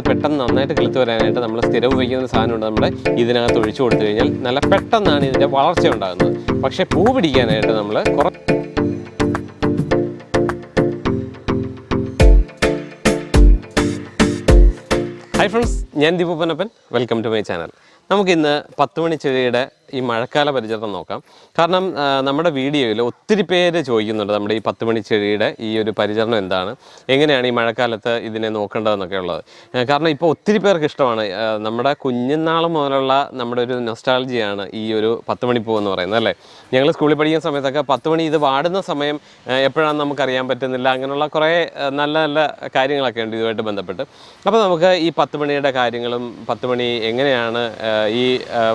പെട്ടെന്ന് നന്നായിട്ട് കിളുത്ത് വരാനായിട്ട് നമ്മൾ സ്ഥിരം ഉപയോഗിക്കുന്ന സാധനമുണ്ട് നമ്മൾ ഇതിനകത്ത് ഒഴിച്ചു കൊടുത്തു കഴിഞ്ഞാൽ നല്ല പെട്ടെന്നാണ് ഇതിന്റെ വളർച്ച ഉണ്ടാകുന്നത്. പക്ഷേ പൂ പിടിക്കാനായിട്ട് നമ്മൾ കുറ ഹായ് ഫ്രണ്ട്സ് ഞാൻ ദീപപ്പനപ്പൻ വെൽക്കം ടു മൈ ചാനൽ നമുക്കിന്ന് പത്ത് മണി ചെടിയുടെ ഈ മഴക്കാല പരിചരണം നോക്കാം. കാരണം നമ്മുടെ വീഡിയോയിൽ ഒത്തിരി പേര് ചോദിക്കുന്നുണ്ട് നമ്മുടെ ഈ പത്ത് മണി ചെടിയുടെ ഈ ഒരു പരിചരണം എന്താണ്? എങ്ങനെയാണ് ഈ മഴക്കാലത്ത് ഇതിനെ നോക്കേണ്ടതെന്നൊക്കെ ഉള്ളത്. കാരണം ഇപ്പോൾ ഒത്തിരി പേർക്ക് ഇഷ്ടമാണ്. നമ്മുടെ കുഞ്ഞുനാൾ മുതലുള്ള നമ്മുടെ ഒരു നൊസ്റ്റാളജിയാണ് ഈ ഒരു പത്ത് മണി പൂ എന്ന് പറയുന്നത് അല്ലേ? ഞങ്ങൾ സ്കൂളിൽ പഠിക്കുന്ന സമയത്തൊക്കെ പത്ത് മണി ഇത് വാടുന്ന സമയം എപ്പോഴാണ് എപ്പോഴാണെന്ന് നമുക്കറിയാൻ പറ്റുന്നില്ല. അങ്ങനെയുള്ള കുറേ നല്ല നല്ല കാര്യങ്ങളൊക്കെ ഉണ്ട് ഇതുമായിട്ട് ബന്ധപ്പെട്ട്. അപ്പോൾ നമുക്ക് ഈ പത്ത് മണിയുടെ കാര്യങ്ങളും പത്ത് മണി എങ്ങനെയാണ് ഈ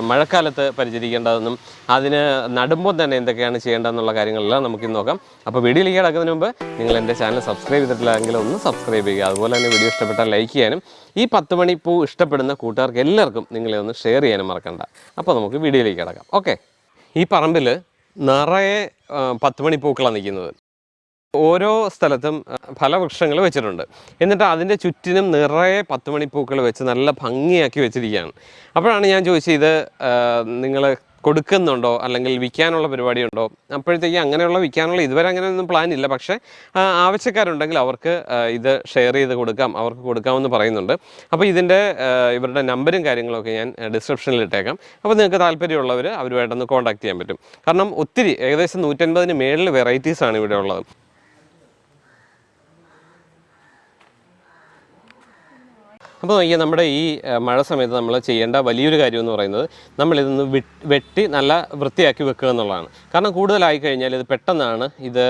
മഴക്കാലത്ത് മഴക്കാലത്ത് പരിചരിക്കേണ്ടതെന്നും അതിന് നടുമ്പോൾ തന്നെ എന്തൊക്കെയാണ് ചെയ്യേണ്ടതെന്നുള്ള കാര്യങ്ങളെല്ലാം നമുക്ക് ഇന്ന് നോക്കാം അപ്പോൾ വീഡിയോയിലേക്ക് കിടക്കുന്നതിന് മുമ്പ് നിങ്ങൾ എന്റെ ചാനൽ സബ്സ്ക്രൈബ് ചെയ്തിട്ടില്ലെങ്കിൽ ഒന്ന് സബ്സ്ക്രൈബ് ചെയ്യുക. അതുപോലെ തന്നെ വീഡിയോ ഇഷ്ടപ്പെട്ടാൽ ലൈക്ക് ചെയ്യാനും ഈ പത്ത് മണി പൂ ഇഷ്ടപ്പെടുന്ന കൂട്ടുകാർക്ക് എല്ലാവർക്കും നിങ്ങളെ ഒന്ന് ഷെയർ ചെയ്യാനും മറക്കണ്ട. അപ്പോൾ നമുക്ക് വീഡിയോയിലേക്ക് കിടക്കാം. ഓക്കെ ഈ പറമ്പിൽ നിറയെ പത്ത് മണി പൂക്കളാണ് നിൽക്കുന്നത്. ഓരോ സ്ഥലത്തും ഫലവൃക്ഷങ്ങൾ വെച്ചിട്ടുണ്ട്. എന്നിട്ട് അതിന്റെ ചുറ്റിനും നിറയെ പത്ത് മണിപ്പൂക്കൾ വെച്ച് നല്ല ഭംഗിയാക്കി വെച്ചിരിക്കുകയാണ്. അപ്പോഴാണ് ഞാൻ ചോദിച്ചത് ഇത് നിങ്ങൾ കൊടുക്കുന്നുണ്ടോ? അല്ലെങ്കിൽ വിൽക്കാനുള്ള പരിപാടിയുണ്ടോ? അപ്പോഴത്തേക്ക് അങ്ങനെയുള്ള വിൽക്കാനുള്ള ഇതുവരെ അങ്ങനെയൊന്നും പ്ലാൻ ഇല്ല. പക്ഷേ ആവശ്യക്കാരുണ്ടെങ്കിൽ അവർക്ക് ഇത് ഷെയർ ചെയ്ത് കൊടുക്കാം അവർക്ക് കൊടുക്കാമെന്ന് പറയുന്നുണ്ട്. അപ്പോൾ ഇതിന്റെ ഇവരുടെ നമ്പരും കാര്യങ്ങളൊക്കെ ഞാൻ ഡിസ്ക്രിപ്ഷനിൽ ഇട്ടേക്കാം. അപ്പോൾ നിങ്ങൾക്ക് താല്പര്യമുള്ളവർ അവരുമായിട്ടൊന്ന് കോൺടാക്ട് ചെയ്യാൻ പറ്റും. കാരണം ഒത്തിരി ഏകദേശം നൂറ്റൻപതിന് മേളിൽ വെറൈറ്റീസാണ് ഇവിടെ ഉള്ളത്. അപ്പോൾ ഈ നമ്മുടെ ഈ മഴ സമയത്ത് നമ്മൾ ചെയ്യേണ്ട വലിയൊരു കാര്യം എന്ന് പറയുന്നത് നമ്മളിതൊന്ന് വെട്ടി നല്ല വൃത്തിയാക്കി വെക്കുക എന്നുള്ളതാണ്. കാരണം കൂടുതലായി കഴിഞ്ഞാൽ ഇത് പെട്ടെന്നാണ് ഇത്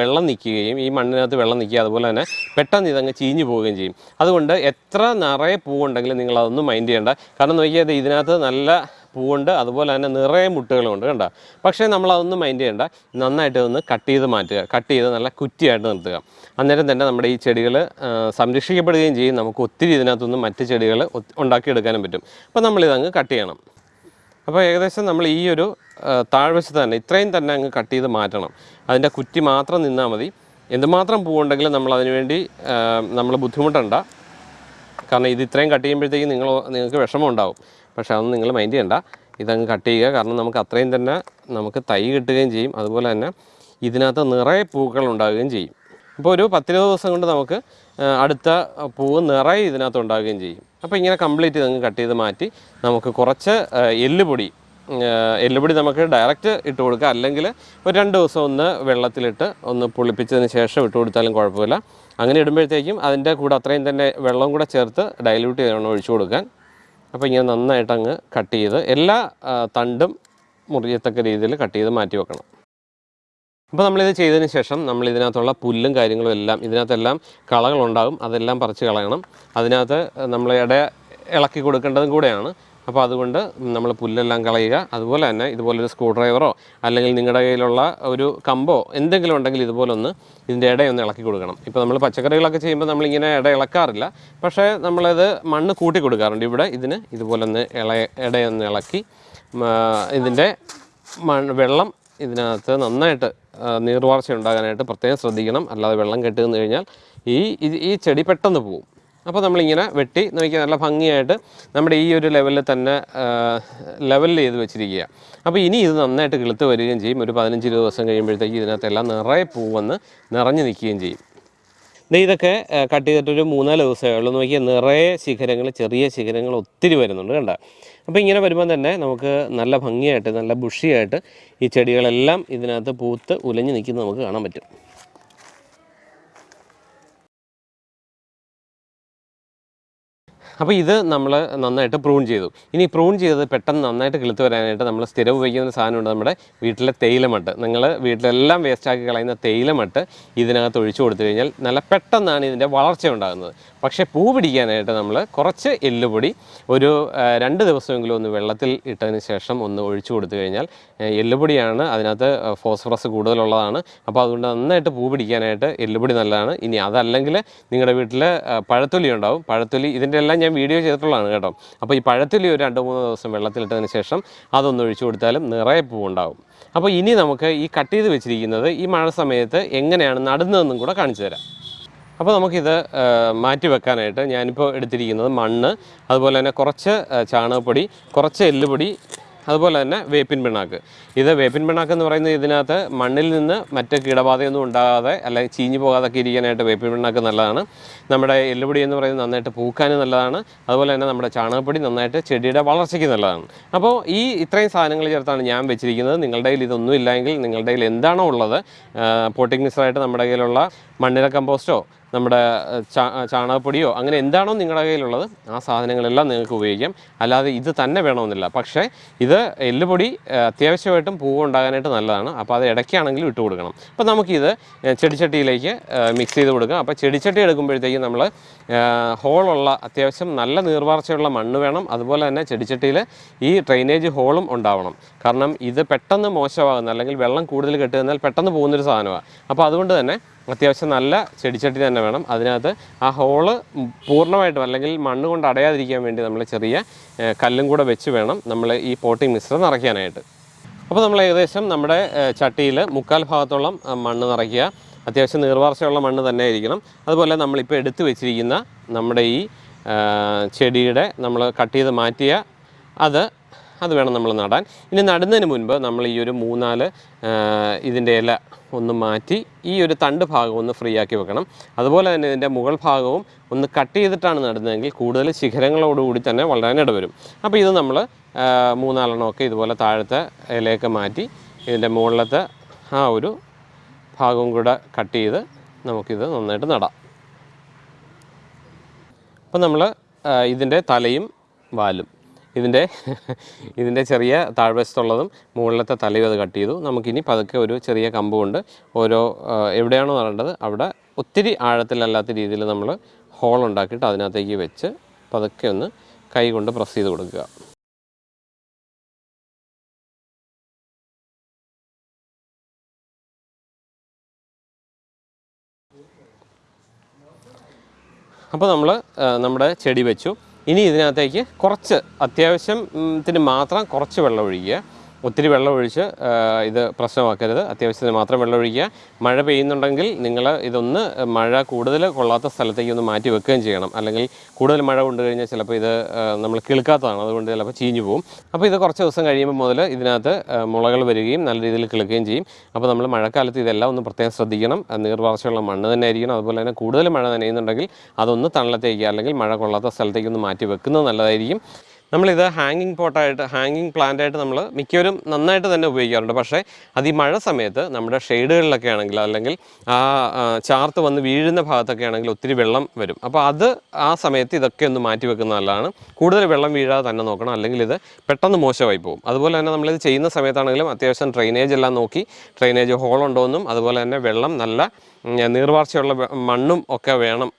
വെള്ളം നിൽക്കുകയും ഈ മണ്ണിനകത്ത് വെള്ളം നിൽക്കുക അതുപോലെ തന്നെ പെട്ടെന്ന് ഇതങ്ങ് ചീഞ്ഞു പോവുകയും ചെയ്യും. അതുകൊണ്ട് എത്ര നിറയെ പൂവുണ്ടെങ്കിലും നിങ്ങൾ അതൊന്നും മൈൻഡ് ചെയ്യേണ്ട. കാരണം നോക്കിയാൽ ഇത് ഇതിനകത്ത് നല്ല പൂവുണ്ട് അതുപോലെ തന്നെ നിറയെ മുട്ടുകളുമുണ്ട് കണ്ട? പക്ഷേ നമ്മൾ അതൊന്നും മൈൻഡ് ചെയ്യേണ്ട. നന്നായിട്ട് ഒന്ന് കട്ട് ചെയ്ത് മാറ്റുക. കട്ട് ചെയ്ത് നല്ല കുറ്റിയായിട്ട് നിർത്തുക. അന്നേരം തന്നെ നമ്മുടെ ഈ ചെടികൾ സംരക്ഷിക്കപ്പെടുകയും ചെയ്യും. നമുക്ക് ഒത്തിരി ഇതിനകത്തുനിന്ന് മറ്റ് ചെടികൾ ഉണ്ടാക്കിയെടുക്കാനും പറ്റും. അപ്പോൾ നമ്മളിതങ്ങ് കട്ട് ചെയ്യണം. അപ്പോൾ ഏകദേശം നമ്മൾ ഈ ഒരു താഴ്വശത്ത് തന്നെ ഇത്രയും തന്നെ അങ്ങ് കട്ട് ചെയ്ത് മാറ്റണം. അതിന്റെ കുറ്റി മാത്രം നിന്നാൽ മതി. എന്തുമാത്രം പൂവുണ്ടെങ്കിലും നമ്മൾ അതിനുവേണ്ടി നമ്മൾ ബുദ്ധിമുട്ടണ്ട. കാരണം ഇത് ഇത്രയും കട്ട് ചെയ്യുമ്പോഴത്തേക്കും നിങ്ങൾ നിങ്ങൾക്ക് വിഷമം ഉണ്ടാവും. പക്ഷേ അതൊന്നും നിങ്ങൾ മൈൻഡ് ചെയ്യണ്ട. ഇതങ്ങ് കട്ട് ചെയ്യുക. കാരണം നമുക്ക് അത്രയും തന്നെ നമുക്ക് തൈ കിട്ടുകയും ചെയ്യും. അതുപോലെ തന്നെ ഇതിനകത്ത് നിറയെ പൂക്കൾ ഉണ്ടാകുകയും ചെയ്യും. അപ്പോൾ ഒരു പത്തിരുപത് ദിവസം കൊണ്ട് നമുക്ക് അടുത്ത പൂവ് നിറയെ ഇതിനകത്ത് ഉണ്ടാകുകയും ചെയ്യും. അപ്പോൾ ഇങ്ങനെ കംപ്ലീറ്റ് ഇതങ്ങ് കട്ട് ചെയ്ത് മാറ്റി നമുക്ക് കുറച്ച് എല്ലുപൊടി എല്ലുപൊടി നമുക്ക് ഡയറക്റ്റ് ഇട്ട് കൊടുക്കുക. അല്ലെങ്കിൽ ഒരു രണ്ട് ദിവസം ഒന്ന് വെള്ളത്തിലിട്ട് ഒന്ന് പുളിപ്പിച്ചതിന് ശേഷം ഇട്ട് കൊടുത്താലും കുഴപ്പമില്ല. അങ്ങനെ ഇടുമ്പോഴത്തേക്കും അതിന്റെ കൂടെ അത്രയും തന്നെ വെള്ളം കൂടെ ചേർത്ത് ഡൈല്യൂട്ട് ചെയ്യണം ഒഴിച്ചു കൊടുക്കാൻ. അപ്പോൾ ഇങ്ങനെ നന്നായിട്ട് അങ്ങ് കട്ട് ചെയ്ത് എല്ലാ തണ്ടും മുറിയത്തക്ക രീതിയിൽ കട്ട് ചെയ്ത് മാറ്റി വെക്കണം. അപ്പോൾ നമ്മളിത് ചെയ്തതിന് ശേഷം നമ്മൾ ഇതിനകത്തുള്ള പുല്ലും കാര്യങ്ങളും എല്ലാം ഇതിനകത്തെല്ലാം കളകളുണ്ടാകും. അതെല്ലാം പറിച്ച് കളയണം. അതിനകത്ത് നമ്മൾ ഇട ഇളക്കി കൊടുക്കേണ്ടതും കൂടെയാണ്. അപ്പോൾ അതുകൊണ്ട് നമ്മൾ പുല്ലെല്ലാം കളയുക. അതുപോലെ തന്നെ ഇതുപോലൊരു സ്ക്രൂ ഡ്രൈവറോ അല്ലെങ്കിൽ നിങ്ങളുടെ കയ്യിലുള്ള ഒരു കമ്പോ എന്തെങ്കിലും ഉണ്ടെങ്കിൽ ഇതുപോലൊന്ന് ഇതിന്റെ ഇടയൊന്ന് ഇളക്കി കൊടുക്കണം. ഇപ്പോൾ നമ്മൾ പച്ചക്കറികളൊക്കെ ചെയ്യുമ്പോൾ നമ്മളിങ്ങനെ ഇട ഇളക്കാറില്ല. പക്ഷേ നമ്മളത് മണ്ണ് കൂട്ടി കൊടുക്കാറുണ്ട്. ഇവിടെ ഇതിന് ഇതുപോലൊന്ന് ഇള ഇടയൊന്ന് ഇളക്കി ഇതിന്റെ വെള്ളം ഇതിനകത്ത് നന്നായിട്ട് നീർവാർച്ച ഉണ്ടാകാനായിട്ട് പ്രത്യേകം ശ്രദ്ധിക്കണം. അല്ലാതെ വെള്ളം കെട്ടി നിന്ന് കഴിഞ്ഞാൽ ഈ ഈ ചെടി പെട്ടെന്ന് പോവും. അപ്പോൾ നമ്മളിങ്ങനെ വെട്ടി നോക്കി നല്ല ഭംഗിയായിട്ട് നമ്മുടെ ഈ ഒരു ലെവലിൽ തന്നെ ലെവലിൽ ചെയ്ത് വെച്ചിരിക്കുക അപ്പോൾ ഇനി ഇത് നന്നായിട്ട് കിളുത്ത് വരികയും ചെയ്യും. ഒരു പതിനഞ്ച് ഇരുപത് ദിവസം കഴിയുമ്പോഴത്തേക്ക് ഇതിനകത്തെല്ലാം നിറയെ പൂവെന്ന് നിറഞ്ഞു നിൽക്കുകയും ചെയ്യും. ഇതൊക്കെ കട്ട് ചെയ്തിട്ടൊരു മൂന്നാൽ ദിവസമേ ഉള്ളൂ. നോക്കിയാൽ നിറയെ ശിഖരങ്ങൾ ചെറിയ ശിഖരങ്ങൾ ഒത്തിരി വരുന്നുണ്ട് കണ്ട. അപ്പോൾ ഇങ്ങനെ വരുമ്പോൾ തന്നെ നമുക്ക് നല്ല ഭംഗിയായിട്ട് നല്ല ബുഷിയായിട്ട് ഈ ചെടികളെല്ലാം ഇതിനകത്ത് പൂത്ത് ഉലഞ്ഞ് നിൽക്കുന്നത് നമുക്ക് കാണാൻ പറ്റും. അപ്പോൾ ഇത് നമ്മൾ നന്നായിട്ട് പ്രൂൺ ചെയ്തു. ഇനി പ്രൂൺ ചെയ്തത് പെട്ടെന്ന് നന്നായിട്ട് കിളുത്ത് വരാനായിട്ട് നമ്മൾ സ്ഥിരം ഉപയോഗിക്കുന്ന സാധനമുണ്ട് നമ്മുടെ വീട്ടിലെ തേയിലമട്ട്. നിങ്ങൾ വീട്ടിലെല്ലാം വേസ്റ്റാക്കി കളയുന്ന തേയിലമട്ട് ഇതിനകത്ത് ഒഴിച്ചു കൊടുത്തു കഴിഞ്ഞാൽ നല്ല പെട്ടെന്നാണ് ഇതിന്റെ വളർച്ച ഉണ്ടാകുന്നത്. പക്ഷേ പൂ പിടിക്കാനായിട്ട് നമ്മൾ കുറച്ച് എല്ലുപൊടി ഒരു രണ്ട് ദിവസമെങ്കിലും ഒന്ന് വെള്ളത്തിൽ ഇട്ടതിന് ശേഷം ഒന്ന് ഒഴിച്ചു കൊടുത്തു കഴിഞ്ഞാൽ എല്ലുപൊടിയാണ് അതിനകത്ത് ഫോസ്ഫറസ് കൂടുതലുള്ളതാണ്. അപ്പോൾ അതുകൊണ്ട് നന്നായിട്ട് പൂ പിടിക്കാനായിട്ട് എല്ലുപൊടി നല്ലതാണ്. ഇനി അതല്ലെങ്കിൽ നിങ്ങളുടെ വീട്ടിൽ പഴത്തൊലി ഉണ്ടാവും. പഴത്തൊലി ഇതിന്റെ എല്ലാം ഞാൻ വീഡിയോ ചെയ്തിട്ടുള്ളതാണ് കേട്ടോ. അപ്പോൾ ഈ പഴത്തിൽ ഒരു രണ്ട് മൂന്ന് ദിവസം വെള്ളത്തിലിട്ടതിന് ശേഷം അതൊന്ന് ഒഴിച്ചു കൊടുത്താലും നിറയെ പൂവുണ്ടാവും. അപ്പോൾ ഇനി നമുക്ക് ഈ കട്ട് ചെയ്ത് വെച്ചിരിക്കുന്നത് ഈ മഴ സമയത്ത് എങ്ങനെയാണ് നടുന്നതെന്നും കൂടെ കാണിച്ചു തരാം. അപ്പോൾ നമുക്കിത് മാറ്റി വെക്കാനായിട്ട് ഞാനിപ്പോൾ എടുത്തിരിക്കുന്നത് മണ്ണ് അതുപോലെ തന്നെ കുറച്ച് ചാണകപ്പൊടി കുറച്ച് എല്ലുപൊടി അതുപോലെ തന്നെ വേപ്പിൻ പിണ്ണാക്ക്. ഇത് വേപ്പിൻ പിണ്ണാക്ക് എന്ന് പറയുന്നത് ഇതിനകത്ത് മണ്ണിൽ നിന്ന് മറ്റ് കീടബാധയൊന്നും ഉണ്ടാകാതെ അല്ലെങ്കിൽ ചീഞ്ഞു പോകാതൊക്കെ ഇരിക്കാനായിട്ട് വേപ്പിൻ പിണ്ണാക്ക് നല്ലതാണ്. നമ്മുടെ എല്ലുപൊടി എന്ന് പറയുന്നത് നന്നായിട്ട് പൂക്കാൻ നല്ലതാണ്. അതുപോലെ തന്നെ നമ്മുടെ ചാണകപ്പൊടി നന്നായിട്ട് ചെടിയുടെ വളർച്ചയ്ക്ക് നല്ലതാണ്. അപ്പോൾ ഈ ഇത്രയും സാധനങ്ങൾ ചേർത്താണ് ഞാൻ വെച്ചിരിക്കുന്നത്. നിങ്ങളുടെ കയ്യിൽ ഇതൊന്നും ഇല്ലെങ്കിൽ നിങ്ങളുടെ കയ്യിൽ എന്താണോ ഉള്ളത് പോട്ടിംഗ് മിക്സറായിട്ട് നമ്മുടെ കയ്യിലുള്ള മണ്ണിര കമ്പോസ്റ്റോ നമ്മുടെ ചാണകപ്പൊടിയോ അങ്ങനെ എന്താണോ നിങ്ങളുടെ കയ്യിലുള്ളത് ആ സാധനങ്ങളെല്ലാം നിങ്ങൾക്ക് ഉപയോഗിക്കാം. അല്ലാതെ ഇത് തന്നെ വേണമെന്നില്ല. പക്ഷേ ഇത് എല്ലുപൊടി അത്യാവശ്യമായിട്ടും പൂവ് ഉണ്ടാകാനായിട്ട് നല്ലതാണ്. അപ്പോൾ അത് ഇടയ്ക്കാണെങ്കിലും ഇട്ട് കൊടുക്കണം. അപ്പോൾ നമുക്കിത് ചെടിച്ചട്ടിയിലേക്ക് മിക്സ് ചെയ്ത് കൊടുക്കാം. അപ്പോൾ ചെടിച്ചട്ടി എടുക്കുമ്പോഴത്തേക്കും നമ്മൾ ഹോളുള്ള അത്യാവശ്യം നല്ല നീർവാർച്ചയുള്ള മണ്ണ് വേണം. അതുപോലെ തന്നെ ചെടിച്ചട്ടിയിൽ ഈ ഡ്രെയിനേജ് ഹോളും ഉണ്ടാവണം. കാരണം ഇത് പെട്ടെന്ന് മോശമാകുന്ന അല്ലെങ്കിൽ വെള്ളം കൂടുതൽ കെട്ടി നിന്നാൽ പെട്ടെന്ന് പോകുന്നൊരു സാധനമാണ്. അപ്പോൾ അതുകൊണ്ട് തന്നെ അത്യാവശ്യം നല്ല ചെടിച്ചട്ടി തന്നെ വേണം. അതിനകത്ത് ആ ഹോൾ പൂർണമായിട്ടും അല്ലെങ്കിൽ മണ്ണ് കൊണ്ട് അടയാതിരിക്കാൻ വേണ്ടി നമ്മൾ ചെറിയ കല്ലും കൂടെ വെച്ച് വേണം നമ്മൾ ഈ പോട്ടിംഗ് മിശ്രം നിറയ്ക്കാനായിട്ട്. അപ്പോൾ നമ്മൾ ഏകദേശം നമ്മുടെ ചട്ടിയിൽ മുക്കാൽ ഭാഗത്തോളം മണ്ണ് നിറയ്ക്കുക. അത്യാവശ്യം നീർവാർച്ചയുള്ള മണ്ണ് തന്നെ ആയിരിക്കണം. അതുപോലെ നമ്മളിപ്പോൾ എടുത്തു വെച്ചിരിക്കുന്ന നമ്മുടെ ഈ ചെടിയുടെ നമ്മൾ കട്ട് ചെയ്ത് മാറ്റിയ അത് അത് വേണം നമ്മൾ നടാൻ. ഇനി നടുന്നതിന് മുൻപ് നമ്മൾ ഈ ഒരു മൂന്നാൽ ഇതിന്റെ ഇല ഒന്ന് മാറ്റി ഈ ഒരു തണ്ട് ഭാഗം ഒന്ന് ഫ്രീ ആക്കി വെക്കണം. അതുപോലെ തന്നെ ഇതിന്റെ മുകൾ ഭാഗവും ഒന്ന് കട്ട് ചെയ്തിട്ടാണ് നടുന്നതെങ്കിൽ കൂടുതൽ ശിഖരങ്ങളോടുകൂടി തന്നെ വളരാൻ ഇടവരും. അപ്പോൾ ഇത് നമ്മൾ മൂന്നാലെണ്ണമൊക്കെ ഇതുപോലെ താഴത്തെ ഇലയൊക്കെ മാറ്റി ഇതിന്റെ മുകളിലത്തെ ആ ഒരു ഭാഗവും കൂടെ കട്ട് ചെയ്ത് നമുക്കിത് നന്നായിട്ട് നടാം. അപ്പോൾ നമ്മൾ ഇതിന്റെ തലയും വാലും. ഇതിന്റെ ഇതിന്റെ ചെറിയ താഴ്വശത്തുള്ളതും മുകളിലത്തെ തലയും അത് കട്ട് ചെയ്തു. നമുക്കിനി പതുക്കെ ഒരു ചെറിയ കമ്പ് കൊണ്ട് ഓരോ എവിടെയാണോ നടേണ്ടത് അവിടെ ഒത്തിരി ആഴത്തിലല്ലാത്ത രീതിയിൽ നമ്മൾ ഹോൾ ഉണ്ടാക്കിയിട്ട് അതിനകത്തേക്ക് വെച്ച് പതുക്കെ ഒന്ന് കൈ കൊണ്ട് പ്രസ് ചെയ്ത് കൊടുക്കുക. അപ്പോൾ നമ്മൾ നമ്മുടെ ചെടി വെച്ചു. ഇനി ഇതിനകത്തേക്ക് കുറച്ച് അത്യാവശ്യത്തിന് മാത്രം കുറച്ച് വെള്ളം ഒഴിക്കുക. ഒത്തിരി വെള്ളമൊഴിച്ച് ഇത് പ്രശ്നമാക്കരുത്. അത്യാവശ്യത്തിന് മാത്രം വെള്ളം ഒഴിക്കുക മഴ പെയ്യുന്നുണ്ടെങ്കിൽ നിങ്ങൾ ഇതൊന്ന് മഴ കൂടുതൽ കൊള്ളാത്ത സ്ഥലത്തേക്ക് ഒന്ന് മാറ്റി വെക്കുകയും ചെയ്യണം. അല്ലെങ്കിൽ കൂടുതൽ മഴ കൊണ്ടു കഴിഞ്ഞാൽ ചിലപ്പോൾ ഇത് നമ്മൾ കിളുക്കാത്തതാണ്. അതുകൊണ്ട് ചിലപ്പോൾ ചീഞ്ഞു പോകും അപ്പോൾ ഇത് കുറച്ച് ദിവസം കഴിയുമ്പോൾ മുതൽ ഇതിനകത്ത് മുളകൾ വരികയും നല്ല രീതിയിൽ കിളുക്കുകയും ചെയ്യും. അപ്പോൾ നമ്മൾ മഴക്കാലത്ത് ഇതെല്ലാം ഒന്ന് പ്രത്യേകം ശ്രദ്ധിക്കണം. നീർവാർച്ചയുള്ള മണ്ണ് തന്നെ ആയിരിക്കണം. അതുപോലെ തന്നെ കൂടുതൽ മഴ നനയുന്നുണ്ടെങ്കിൽ അതൊന്ന് തണലത്തേക്ക് അല്ലെങ്കിൽ മഴ കൊള്ളാത്ത സ്ഥലത്തേക്ക് ഒന്ന് മാറ്റി വെക്കുന്നത് നല്ലതായിരിക്കും. നമ്മളിത് ഹാങ്ങിങ് പോട്ടായിട്ട് ഹാങ്ങിങ് പ്ലാന്റ് ആയിട്ട് നമ്മൾ മിക്കവരും നന്നായിട്ട് തന്നെ ഉപയോഗിക്കാറുണ്ട്. പക്ഷേ അത് ഈ മഴ സമയത്ത് നമ്മുടെ ഷെയ്ഡുകളിലൊക്കെ ആണെങ്കിൽ അല്ലെങ്കിൽ ആ ചാർത്ത് വന്ന് വീഴുന്ന ഭാഗത്തൊക്കെ ആണെങ്കിൽ ഒത്തിരി വെള്ളം വരും. അപ്പോൾ അത് ആ സമയത്ത് ഇതൊക്കെ ഒന്ന് മാറ്റി വെക്കുന്ന നല്ലതാണ്. കൂടുതൽ വെള്ളം വീഴാതെ തന്നെ നോക്കണം. അല്ലെങ്കിൽ ഇത് പെട്ടെന്ന് മോശമായി പോകും. അതുപോലെ തന്നെ നമ്മളിത് ചെയ്യുന്ന സമയത്താണെങ്കിലും അത്യാവശ്യം ഡ്രെയിനേജ് എല്ലാം നോക്കി ഡ്രെയിനേജ് ഹോൾ ഉണ്ടോയെന്നും അതുപോലെ തന്നെ വെള്ളം നല്ല നീർവാർച്ചയുള്ള മണ്ണും ഒക്കെ വേണം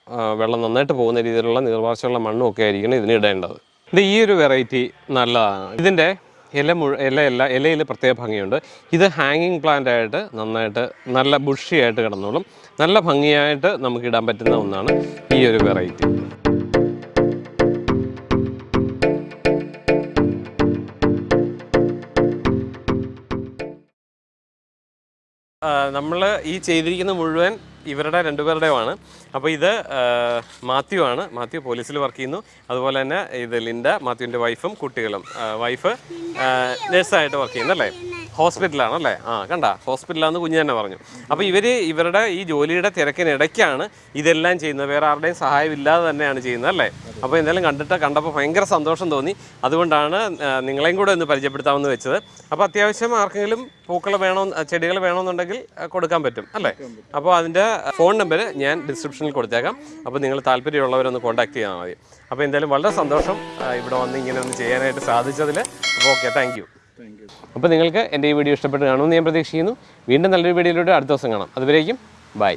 വെള്ളം നന്നായിട്ട് പോകുന്ന രീതിയിലുള്ള നീർവാർച്ചയുള്ള മണ്ണും ഒക്കെ ആയിരിക്കണം ഇതിന് ഇടേണ്ടത്. ഇത് ഈ ഒരു വെറൈറ്റി നല്ലതാണ്. ഇതിന്റെ ഇല മുഴ ഇലയല്ല ഇലയിൽ പ്രത്യേക ഭംഗിയുണ്ട്. ഇത് ഹാങ്ങിങ് പ്ലാന്റ് ആയിട്ട് നന്നായിട്ട് നല്ല ബുഷിയായിട്ട് കിടന്നോളും. നല്ല ഭംഗിയായിട്ട് നമുക്ക് ഇടാൻ പറ്റുന്ന ഒന്നാണ് ഈ ഒരു വെറൈറ്റി നമ്മൾ ഈ ചെയ്തിരിക്കുന്ന മുഴുവൻ ഇവരുടെ രണ്ടുപേരുടെയുമാണ്. അപ്പോൾ ഇത് മാത്യു ആണ്. മാത്യു പോലീസിൽ വർക്ക് ചെയ്യുന്നു. അതുപോലെ തന്നെ ഇത് ലിൻഡ മാത്യുവിന്റെ വൈഫും കുട്ടികളും. വൈഫ് നഴ്സായിട്ട് വർക്ക് ചെയ്യുന്നല്ലേ ഹോസ്പിറ്റലാണ് അല്ലേ ആ കണ്ട ഹോസ്പിറ്റലാണെന്ന് കുഞ്ഞു തന്നെ പറഞ്ഞു. അപ്പോൾ ഇവർ ഇവരുടെ ഈ ജോലിയുടെ തിരക്കിനിടയ്ക്കാണ് ഇതെല്ലാം ചെയ്യുന്നത്. വേറെ ആരുടെയും സഹായമില്ലാതെ തന്നെയാണ് ചെയ്യുന്നത് അല്ലേ? അപ്പോൾ എന്തായാലും കണ്ടിട്ട് കണ്ടപ്പോൾ ഭയങ്കര സന്തോഷം തോന്നി. അതുകൊണ്ടാണ് നിങ്ങളെയും കൂടെ ഒന്ന് പരിചയപ്പെടുത്താമെന്ന് വെച്ചത്. അപ്പോൾ അത്യാവശ്യം ആർക്കെങ്കിലും പൂക്കൾ വേണോ ചെടികൾ വേണമെന്നുണ്ടെങ്കിൽ കൊടുക്കാൻ പറ്റും അല്ലേ? അപ്പോൾ അതിന്റെ ഫോൺ നമ്പർ ഞാൻ ഡിസ്ക്രിപ്ഷനിൽ കൊടുത്തേക്കാം. അപ്പോൾ നിങ്ങൾ താല്പര്യമുള്ളവരൊന്ന് കോൺടാക്ട് ചെയ്താൽ മതി. അപ്പോൾ എന്തായാലും വളരെ സന്തോഷം ഇവിടെ വന്ന് ഇങ്ങനെ ഒന്ന് ചെയ്യാനായിട്ട് സാധിച്ചതിൽ അപ്പോൾ ഓക്കെ താങ്ക് അപ്പോൾ നിങ്ങൾക്ക് എന്റെ ഈ വീഡിയോ ഇഷ്ടപ്പെട്ട് കാണുമെന്ന് ഞാൻ പ്രതീക്ഷിക്കുന്നു. വീണ്ടും നല്ലൊരു വീഡിയോയിലൂടെ അടുത്ത ദിവസം കാണാം. അതുവരേക്കും ബൈ.